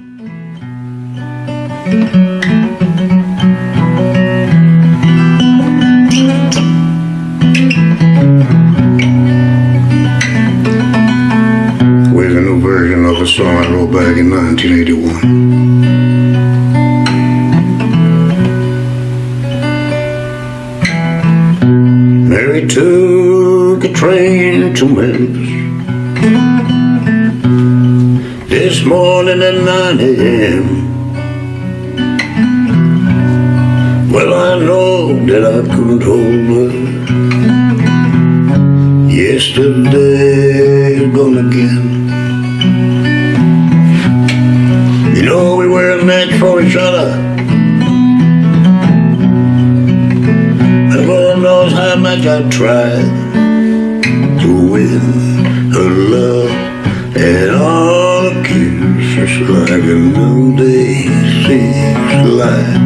With a new version of a song I wrote back in 1981. Mary took a train to Memphis this morning at 9 a.m. Well, I know that I couldn't hold her. Yesterday gone again. You know, we were a match for each other. Lord knows how much I tried to win her love and all like a new day six light.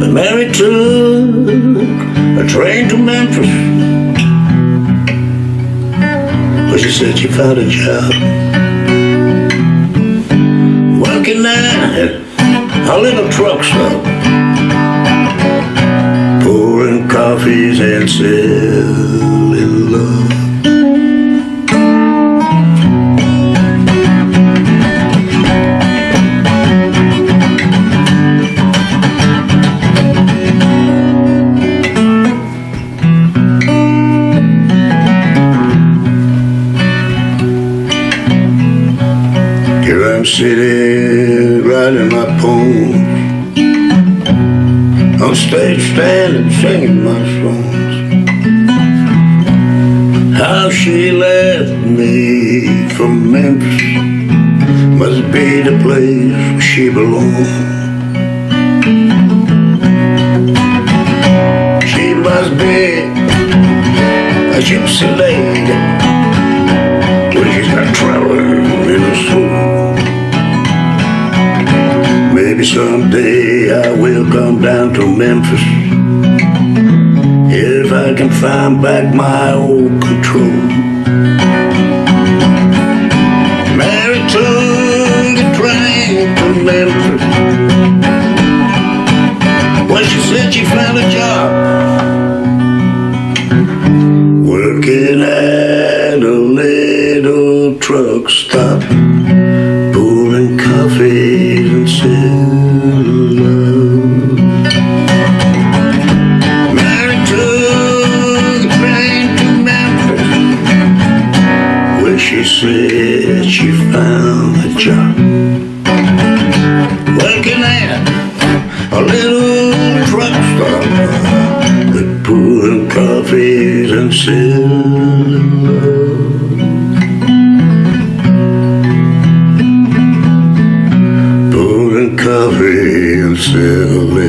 But Mary took a train to Memphis. But she said she found a job working at a little truck stop, pouring coffees and selling love. Here I'm sitting, writing my poems. On stage, standing, singing my songs. How she left me from Memphis must be the place where she belongs. She must be a gypsy lady. She's got traveling in her soul. Maybe someday I will come down to Memphis if I can find back my old control. Mary took a train to Memphis. Well, she said she found a job working at a truck stop, pouring coffees and love. Mary took a train to Memphis, where she said she found a job working at a little truck stop, pouring coffees and love. Brazilian.